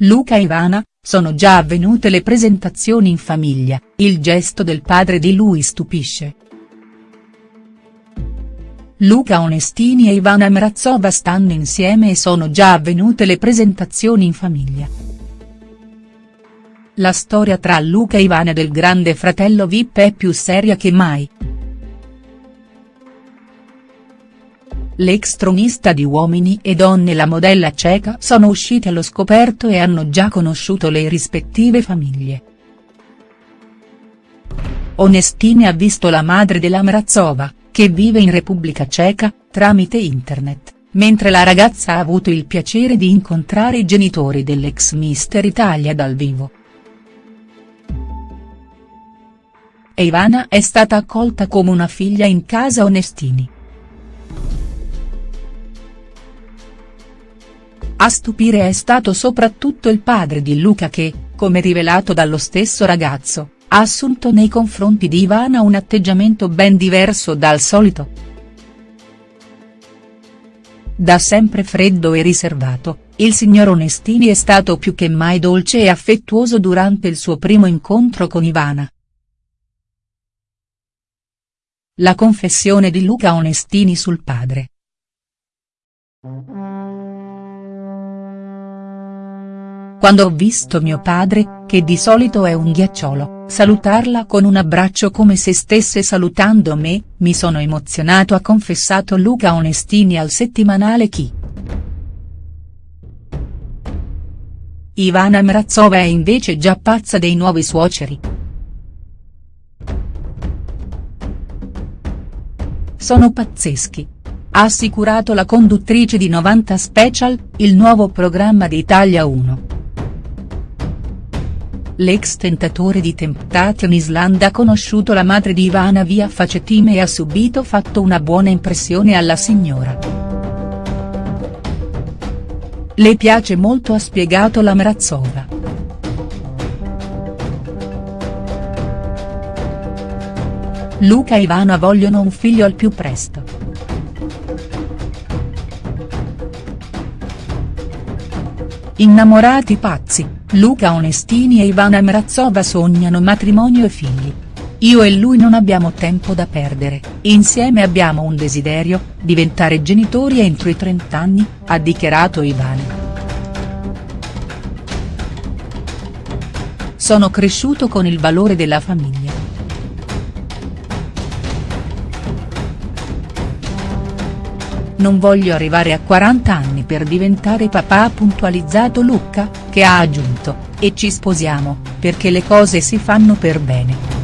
Luca e Ivana, sono già avvenute le presentazioni in famiglia, il gesto del padre di lui stupisce. Luca Onestini e Ivana Mrazova stanno insieme e sono già avvenute le presentazioni in famiglia. La storia tra Luca e Ivana del grande fratello Vip è più seria che mai. L'ex tronista di Uomini e Donne e la modella ceca sono usciti allo scoperto e hanno già conosciuto le rispettive famiglie. Onestini ha visto la madre della Mrazova, che vive in Repubblica Ceca, tramite internet, mentre la ragazza ha avuto il piacere di incontrare i genitori dell'ex Mister Italia dal vivo. E Ivana è stata accolta come una figlia in casa Onestini. A stupire è stato soprattutto il padre di Luca che, come rivelato dallo stesso ragazzo, ha assunto nei confronti di Ivana un atteggiamento ben diverso dal solito. Da sempre freddo e riservato, il signor Onestini è stato più che mai dolce e affettuoso durante il suo primo incontro con Ivana. La confessione di Luca Onestini sul padre. Quando ho visto mio padre, che di solito è un ghiacciolo, salutarla con un abbraccio come se stesse salutando me, mi sono emozionato ha confessato Luca Onestini al settimanale Chi. Ivana Mrazova è invece già pazza dei nuovi suoceri. Sono pazzeschi. Ha assicurato la conduttrice di 90 Special, il nuovo programma di Italia 1. L'ex tentatore di Temptation Island ha conosciuto la madre di Ivana via Facetime e ha subito fatto una buona impressione alla signora. Le piace molto ha spiegato la Mrazova. Luca e Ivana vogliono un figlio al più presto. Innamorati pazzi, Luca Onestini e Ivana Mrazova sognano matrimonio e figli. Io e lui non abbiamo tempo da perdere, insieme abbiamo un desiderio, diventare genitori entro i 30 anni, ha dichiarato Ivana. Sono cresciuto con il valore della famiglia. Non voglio arrivare a 40 anni per diventare papà ha puntualizzato Lucca, che ha aggiunto, e ci sposiamo, perché le cose si fanno per bene.